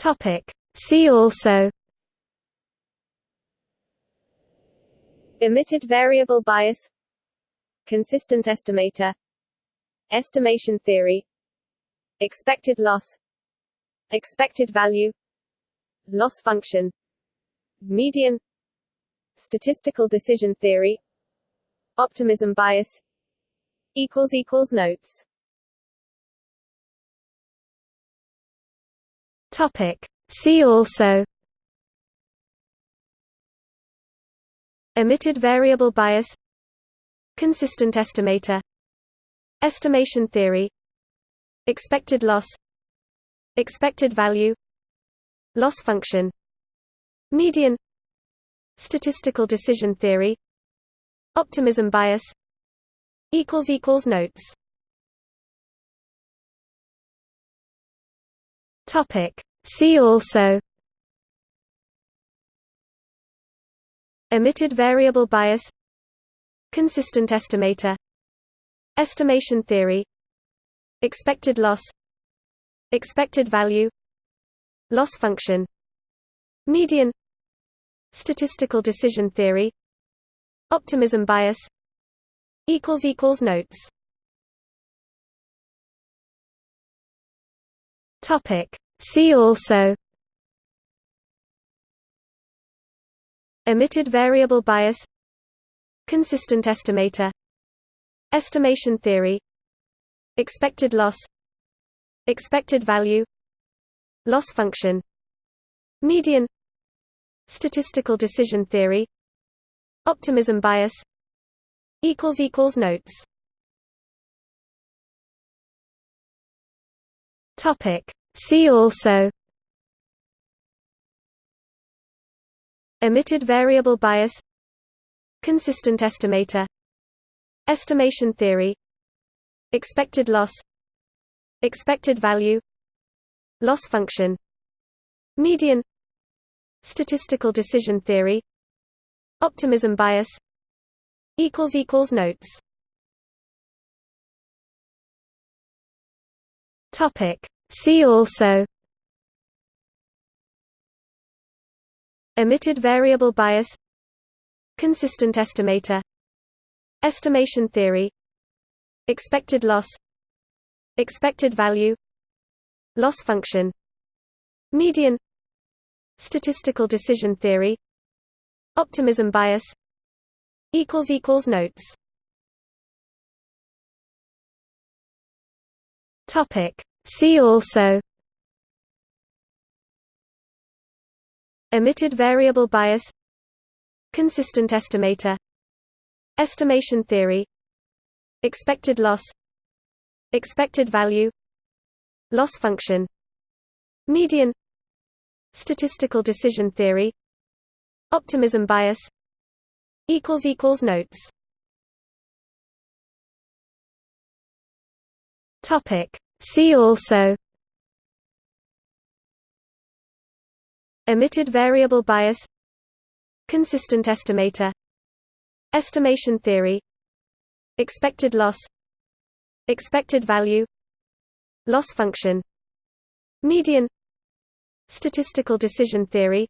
Topic. See also. Omitted variable bias. Consistent estimator. Estimation theory. Expected loss. Expected value. Loss function. Median. Statistical decision theory. Optimism bias. Notes Topic. See also Omitted variable bias Consistent estimator Estimation theory Expected loss Expected value Loss function Median Statistical decision theory Optimism bias Notes. Topic See also Omitted variable bias Consistent estimator Estimation theory Expected loss Expected value Loss function Median Statistical decision theory Optimism bias Notes Topic See also Omitted variable bias Consistent estimator Estimation theory Expected loss Expected value Loss function Median Statistical decision theory Optimism bias Notes Topic See also Omitted variable bias Consistent estimator Estimation theory Expected loss Expected value Loss function Median Statistical decision theory Optimism bias Notes Topic See also Omitted variable bias Consistent estimator Estimation theory Expected loss Expected value Loss function Median Statistical decision theory Optimism bias Notes Topic See also Omitted variable bias Consistent estimator Estimation theory Expected loss Expected value Loss function Median Statistical decision theory Optimism bias Notes Topic See also Omitted variable bias Consistent estimator Estimation theory Expected loss Expected value Loss function Median Statistical decision theory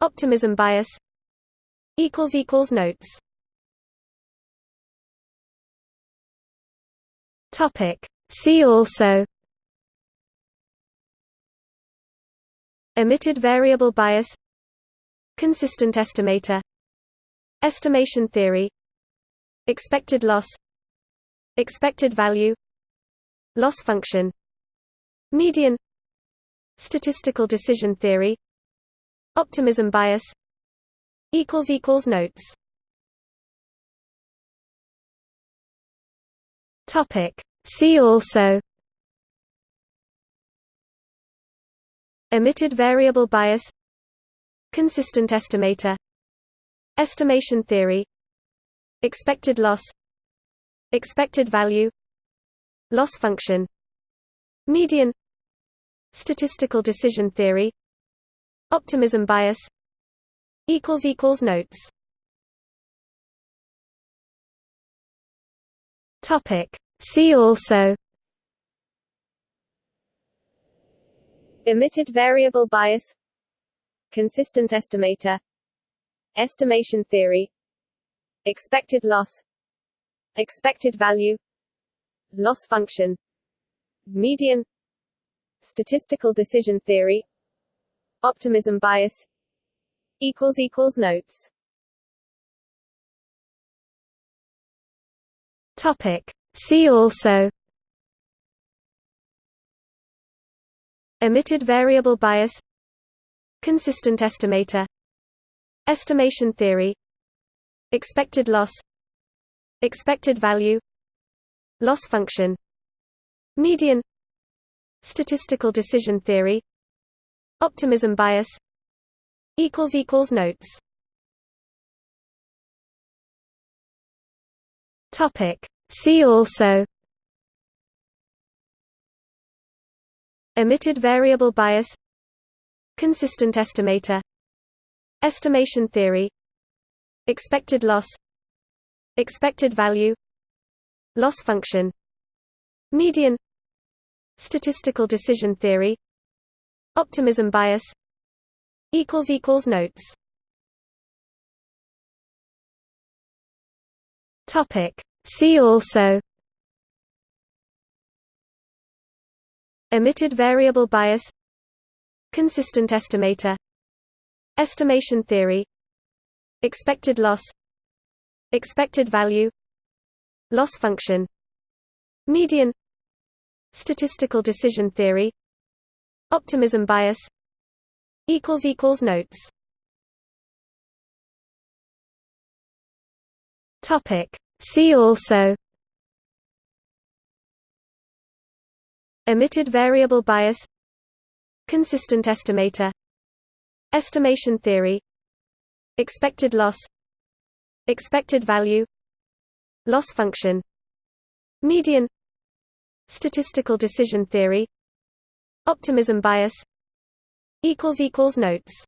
Optimism bias Notes Topic See also Omitted variable bias Consistent estimator Estimation theory Expected loss Expected value Loss function Median Statistical decision theory Optimism bias Notes Topic See also Omitted variable bias Consistent estimator Estimation theory Expected loss Expected value Loss function Median Statistical decision theory Optimism bias Notes Topic See also Omitted variable bias. Consistent estimator. Estimation theory. Expected loss. Expected value. Loss function. Median. Statistical decision theory. Optimism bias. Equals equals notes. Topic See also Omitted variable bias Consistent estimator Estimation theory Expected loss Expected value Loss function Median Statistical decision theory Optimism bias Notes Topic See also Omitted variable bias Consistent estimator Estimation theory Expected loss Expected value Loss function Median Statistical decision theory Optimism bias Notes Topic See also Omitted variable bias Consistent estimator Estimation theory Expected loss Expected value Loss function Median Statistical decision theory Optimism bias Notes Topic See also Omitted variable bias Consistent estimator Estimation theory Expected loss Expected value Loss function Median Statistical decision theory Optimism bias Notes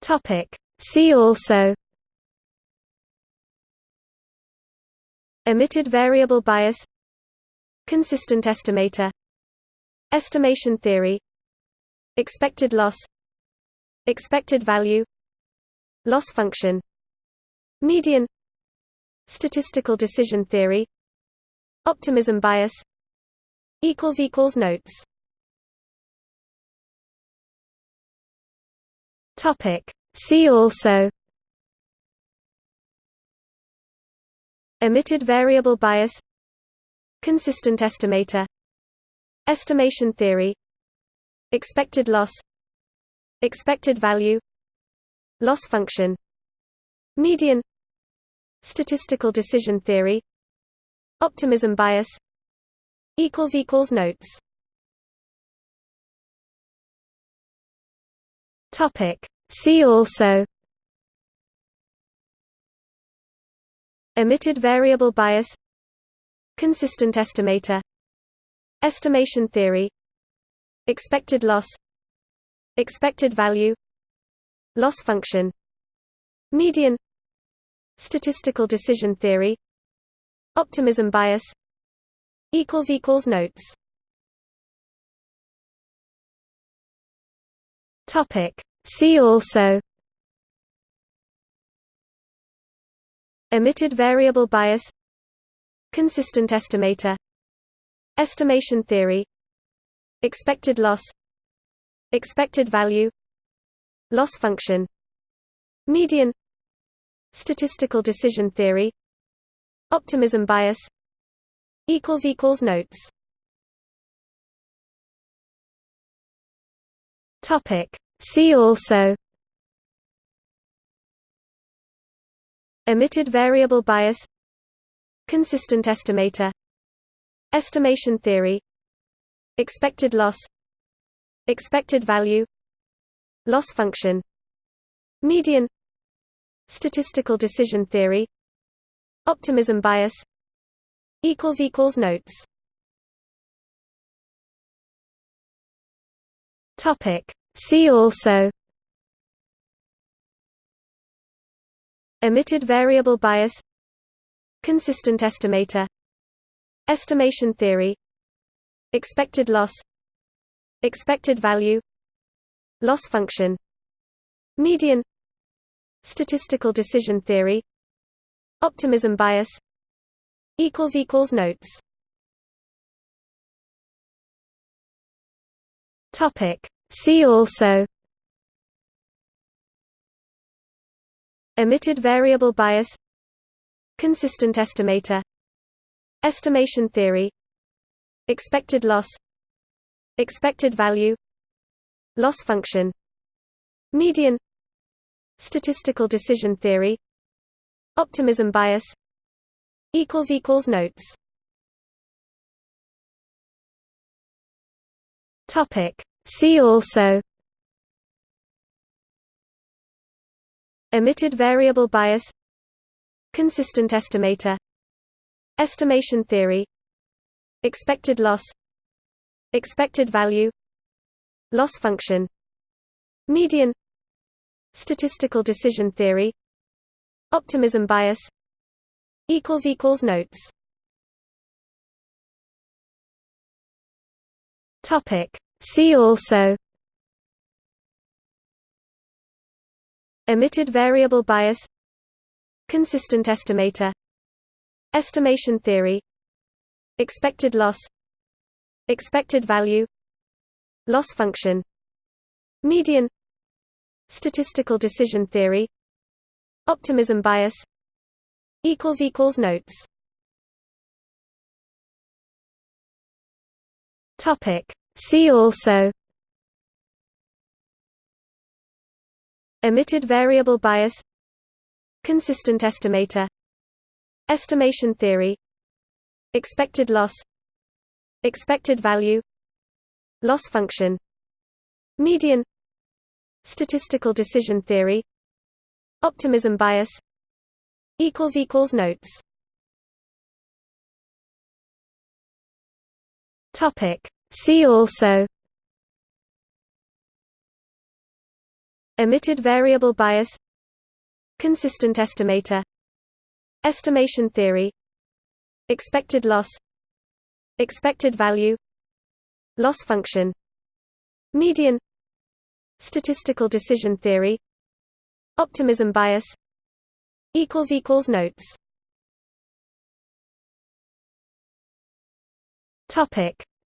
Topic See also Omitted variable bias Consistent estimator Estimation theory Expected loss Expected value Loss function Median Statistical decision theory Optimism bias Notes Topic See also Omitted variable bias Consistent estimator Estimation theory Expected loss Expected value Loss function Median Statistical decision theory Optimism bias Notes Topic See also Omitted variable bias Consistent estimator Estimation theory Expected loss Expected value Loss function Median Statistical decision theory Optimism bias Notes Topic See also Omitted variable bias Consistent estimator Estimation theory Expected loss Expected value Loss function Median Statistical decision theory Optimism bias Notes Topic See also Omitted variable bias Consistent estimator Estimation theory Expected loss Expected value Loss function Median Statistical decision theory Optimism bias Notes Topic See also Omitted variable bias Consistent estimator Estimation theory expected loss expected value loss function median statistical decision theory optimism bias notes topic see also Omitted variable bias Consistent estimator Estimation theory Expected loss Expected value Loss function Median Statistical decision theory Optimism bias Notes See also Omitted variable bias Consistent estimator Estimation theory Expected loss Expected value Loss function Median Statistical decision theory Optimism bias Notes See also Omitted variable bias Consistent estimator Estimation theory Expected loss Expected value Loss function Median Statistical decision theory Optimism bias Notes See also Omitted variable bias Consistent estimator Estimation theory Expected loss Expected value Loss function Median Statistical decision theory Optimism bias Notes See also Omitted variable bias Consistent estimator Estimation theory Expected loss Expected value Loss function Median Statistical decision theory Optimism bias Notes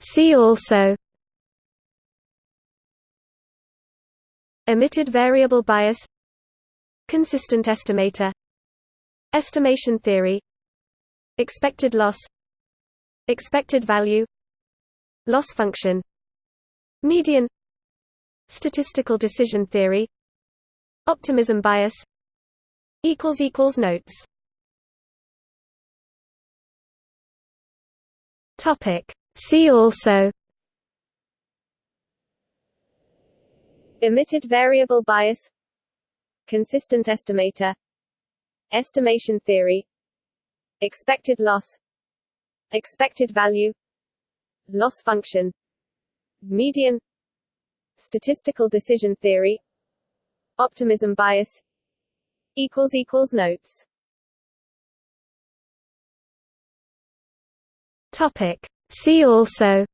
See also Omitted variable bias Consistent estimator Estimation theory Expected loss Expected value Loss function Median Statistical decision theory Optimism bias Notes See also. Omitted variable bias. Consistent estimator. Estimation theory. Expected loss. Expected value. Loss function. Median. Statistical decision theory. Optimism bias. Notes. Topic. See also.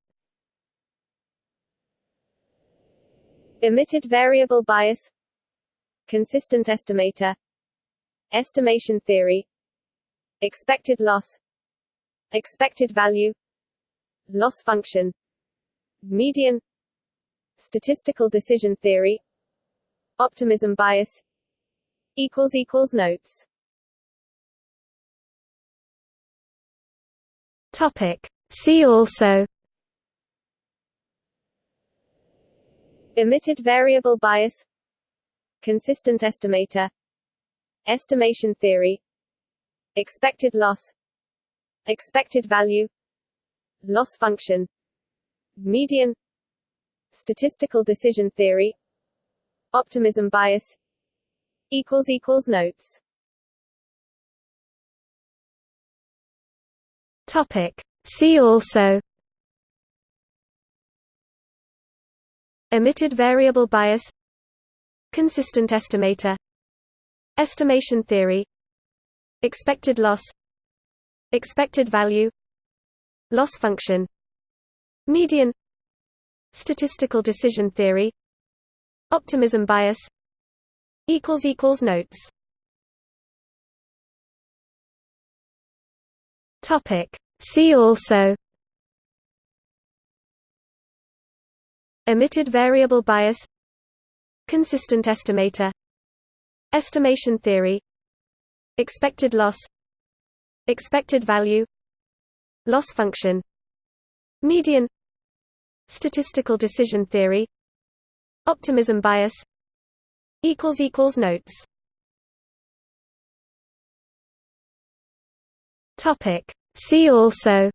Omitted variable bias. Consistent estimator. Estimation theory. Expected loss. Expected value. Loss function. Median. Statistical decision theory. Optimism bias. Notes. Topic. See also. Omitted variable bias. Consistent estimator. Estimation theory. Expected loss. Expected value. Loss function. Median. Statistical decision theory. Optimism bias. Equals Notes. Topic. See also Omitted variable bias Consistent estimator Estimation theory Expected loss Expected value Loss function median statistical decision theory optimism bias notes topic see also Omitted variable bias Consistent estimator Estimation theory Expected loss Expected value Loss function Median Statistical decision theory Optimism bias Notes See also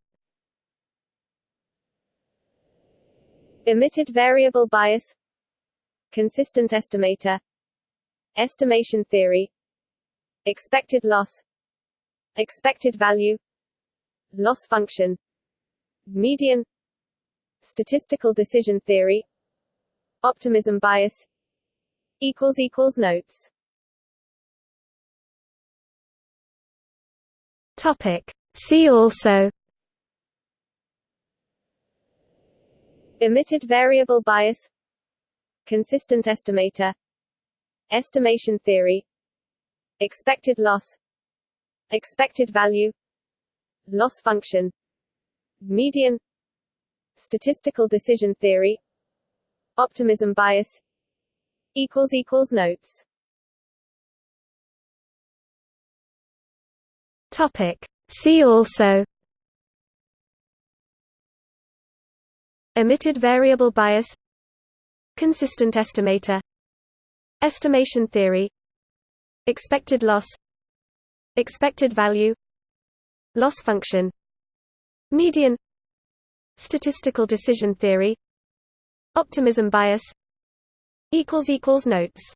Omitted variable bias Consistent estimator Estimation theory Expected loss Expected value Loss function Median Statistical decision theory Optimism bias equals equals Notes Topic. See also. Omitted variable bias. Consistent estimator. Estimation theory. Expected loss. Expected value. Loss function. Median. Statistical decision theory. Optimism bias. Notes. Topic. See also Omitted variable bias Consistent estimator Estimation theory Expected loss Expected value Loss function Median Statistical decision theory Optimism bias Notes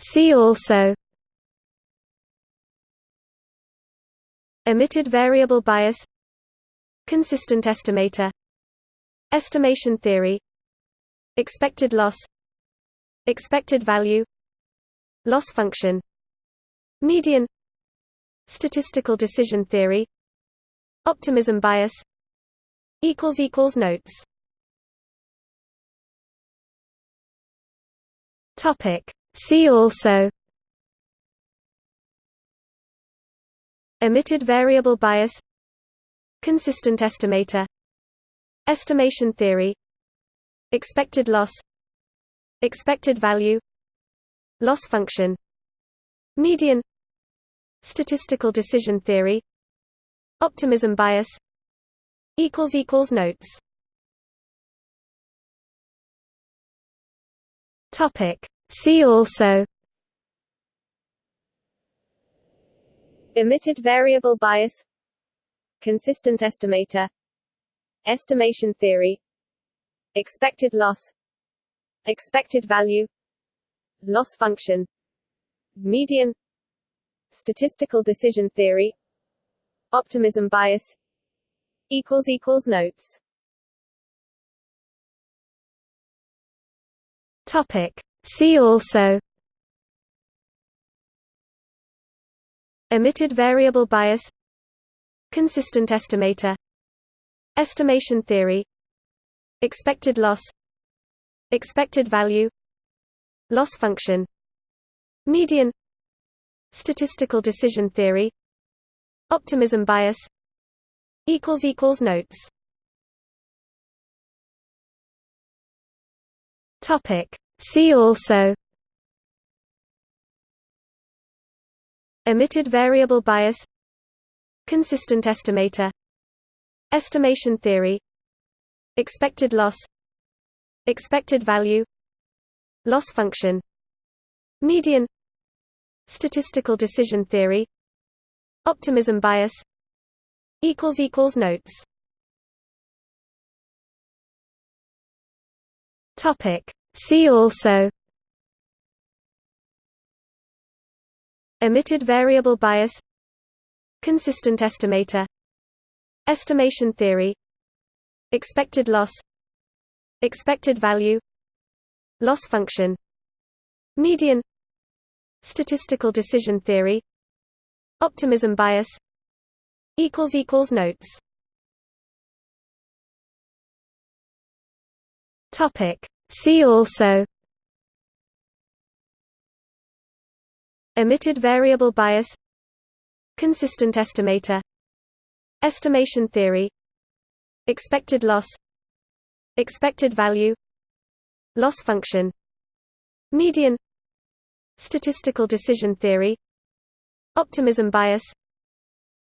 See also Omitted variable bias Consistent estimator Estimation theory Expected loss Expected value Loss function Median Statistical decision theory Optimism bias Notes See also Omitted variable bias Consistent estimator Estimation theory Expected loss Expected value Loss function Median Statistical decision theory Optimism bias Notes See also. Omitted variable bias. Consistent estimator. Estimation theory. Expected loss. Expected value. Loss function. Median. Statistical decision theory. Optimism bias. Notes. Topic. See also Omitted variable bias Consistent estimator Estimation theory Expected loss Expected value Loss function Median Statistical decision theory Optimism bias Notes See also Omitted variable bias Consistent estimator Estimation theory Expected loss Expected value Loss function Median Statistical decision theory Optimism bias Notes See also Omitted variable bias Consistent estimator Estimation theory Expected loss Expected value Loss function Median Statistical decision theory Optimism bias notes topic see also Omitted variable bias Consistent estimator Estimation theory Expected loss Expected value Loss function Median Statistical decision theory Optimism bias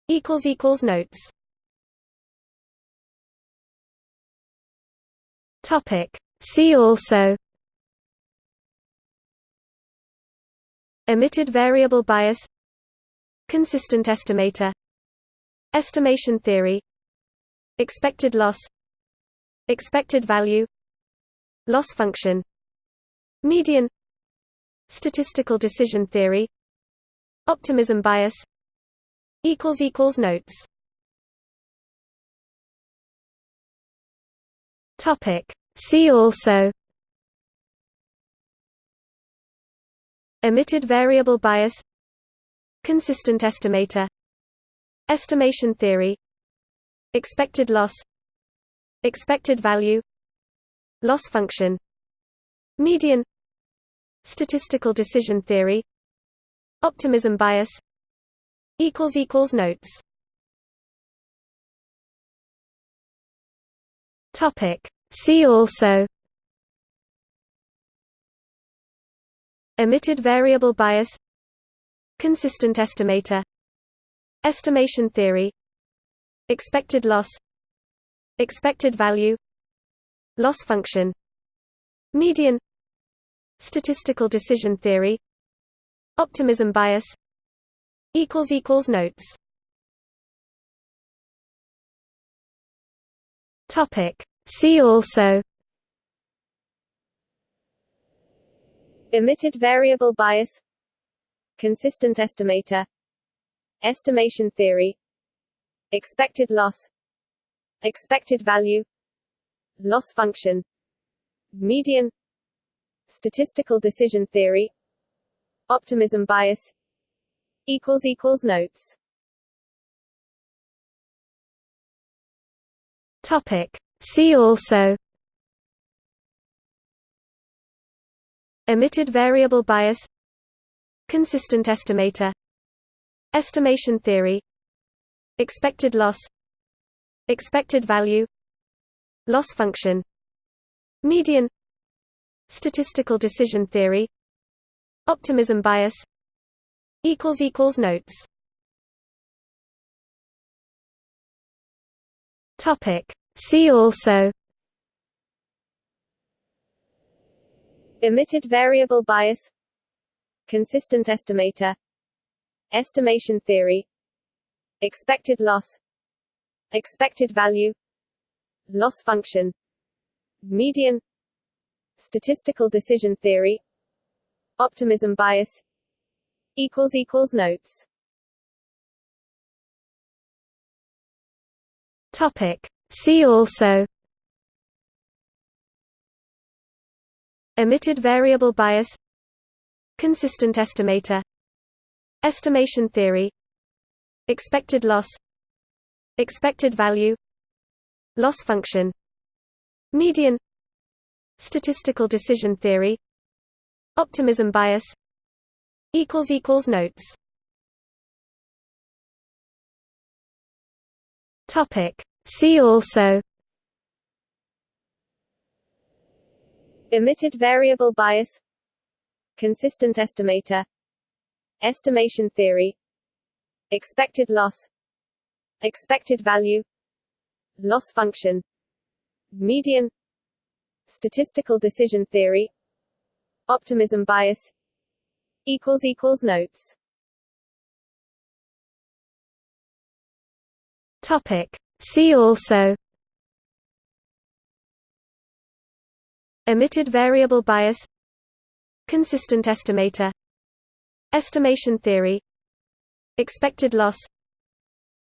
Notes Topic See also Omitted variable bias Consistent estimator Estimation theory Expected loss Expected value Loss function Median Statistical decision theory Optimism bias Notes See also Omitted variable bias Consistent estimator Estimation theory Expected loss Expected value Loss function Median Statistical decision theory Optimism bias Notes See also Omitted variable bias Consistent estimator Estimation theory Expected loss Expected value Loss function Median Statistical decision theory Optimism bias Notes See also. Omitted variable bias. Consistent estimator. Estimation theory. Expected loss. Expected value. Loss function. Median. Statistical decision theory. Optimism bias. Equals Notes. Topic See also Omitted variable bias Consistent estimator Estimation theory Expected loss Expected value Loss function Median Statistical decision theory Optimism bias Notes See also. Omitted variable bias. Consistent estimator. Estimation theory. Expected loss. Expected value. Loss function. Median. Statistical decision theory. Optimism bias. Notes. Topic See also Omitted variable bias Consistent estimator Estimation theory Expected loss Expected value Loss function Median Statistical decision theory Optimism bias Notes See also. Omitted variable bias. Consistent estimator. Estimation theory. Expected loss. Expected value. Loss function. Median. Statistical decision theory. Optimism bias. Notes. Topic See also Omitted variable bias Consistent estimator Estimation theory Expected loss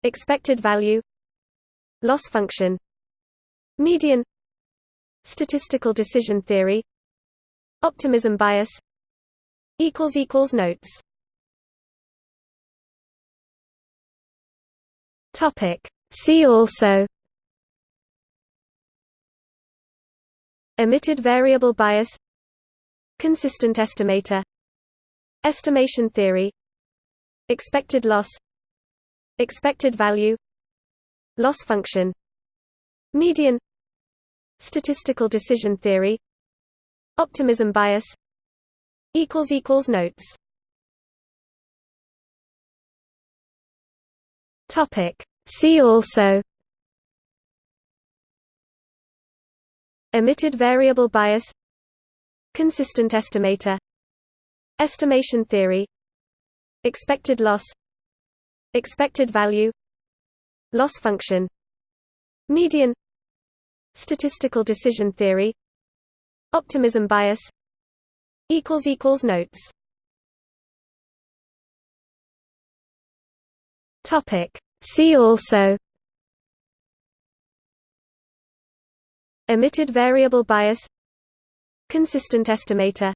Expected value Loss function Median Statistical decision theory Optimism bias Notes Topic. See also Omitted variable bias Consistent estimator Estimation theory Expected loss Expected value Loss function Median Statistical decision theory Optimism bias Notes Topic. See also Omitted variable bias Consistent estimator Estimation theory Expected loss Expected value Loss function Median Statistical decision theory Optimism bias Notes Topic. See also Omitted variable bias Consistent estimator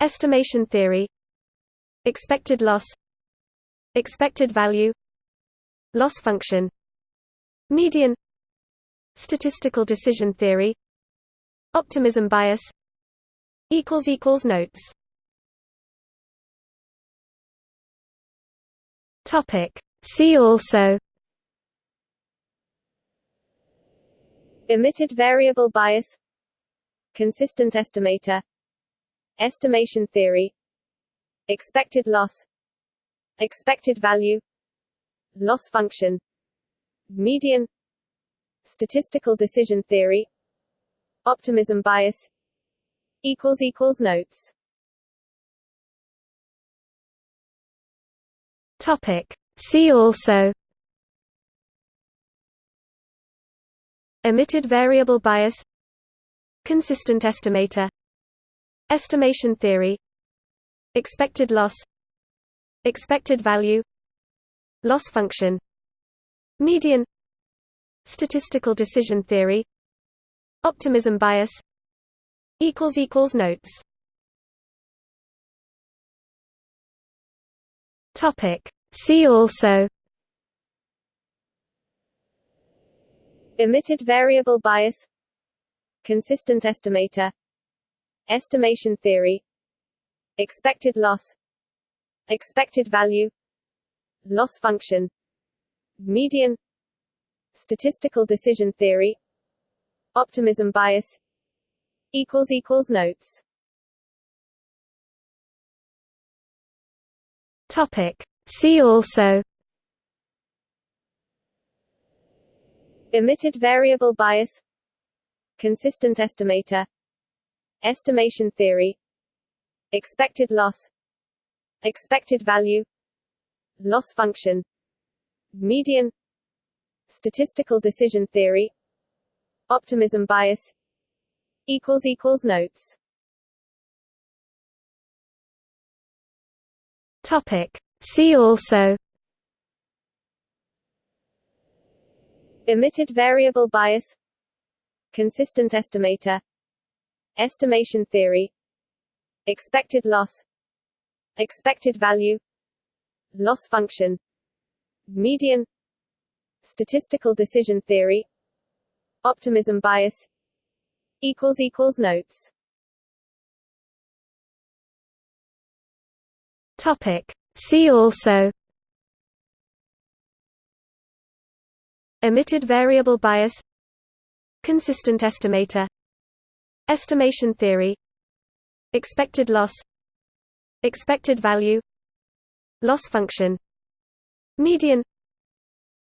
Estimation theory Expected loss Expected value Loss function Median Statistical decision theory Optimism bias Notes Topic. See also Omitted variable bias. Consistent estimator. Estimation theory. Expected loss. Expected value. Loss function. Median. Statistical decision theory. Optimism bias. Equals equals Notes. Topic. See also Omitted variable bias Consistent estimator Estimation theory Expected loss Expected value Loss function Median Statistical decision theory Optimism bias Notes Topic. See also Omitted variable bias. Consistent estimator. Estimation theory. Expected loss. Expected value. Loss function. Median. Statistical decision theory. Optimism bias. Notes. Topic. See also. Omitted variable bias. Consistent estimator. Estimation theory. Expected loss. Expected value. Loss function. Median. Statistical decision theory. Optimism bias. Notes. Topic. See also Omitted variable bias. Consistent estimator. Estimation theory. Expected loss. Expected value. Loss function. Median. Statistical decision theory. Optimism bias. Equals equals Notes. Topic. See also Omitted variable bias Consistent estimator Estimation theory Expected loss Expected value Loss function Median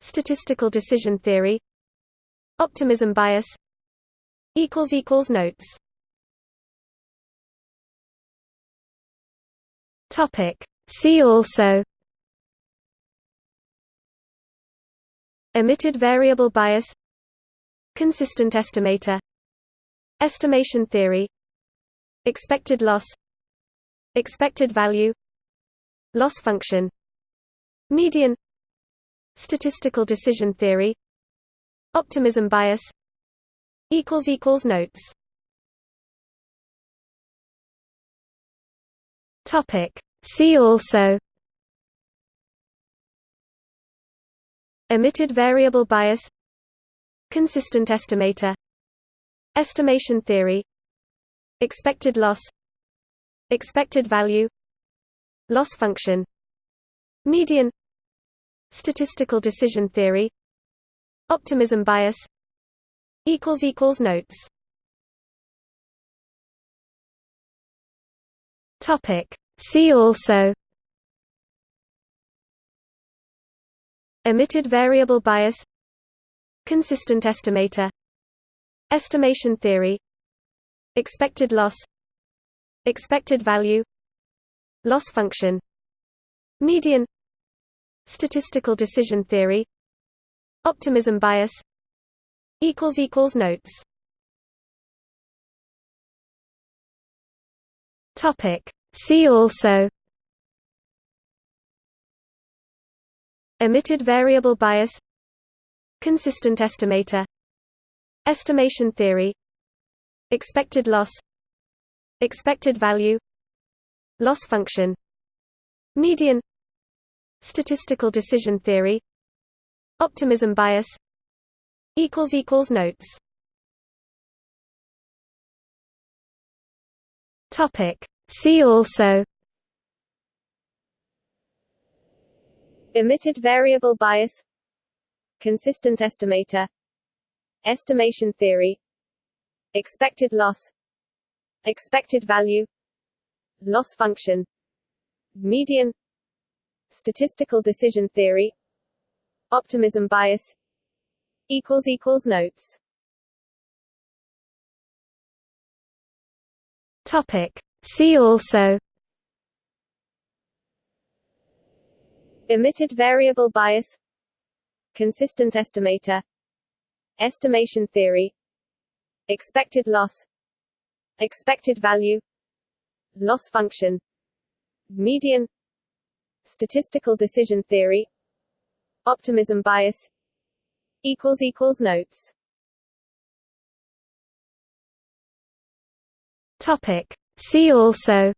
Statistical decision theory Optimism bias Notes Topic. See also Omitted variable bias Consistent estimator Estimation theory Expected loss Expected value Loss function Median Statistical decision theory Optimism bias Notes Topic See also Omitted variable bias Consistent estimator Estimation theory Expected loss Expected value Loss function Median Statistical decision theory Optimism bias Notes Topic. See also Omitted variable bias Consistent estimator Estimation theory Expected loss Expected value Loss function Median Statistical decision theory Optimism bias Notes Topic. See also Omitted variable bias Consistent estimator Estimation theory Expected loss Expected value Loss function Median Statistical decision theory Optimism bias Notes Topic. See also Omitted variable bias. Consistent estimator. Estimation theory. Expected loss. Expected value. Loss function. Median. Statistical decision theory. Optimism bias. Equals equals Notes. Topic. See also. Omitted variable bias. Consistent estimator. Estimation theory. Expected loss. Expected value. Loss function. Median. Statistical decision theory. Optimism bias. Equals equals Notes. Topic. See also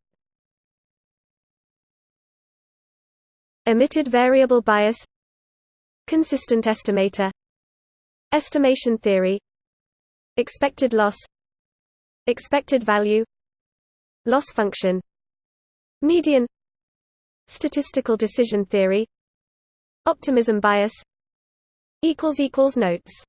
Omitted variable bias Consistent estimator Estimation theory Expected loss Expected value Loss function Median Statistical decision theory Optimism bias Notes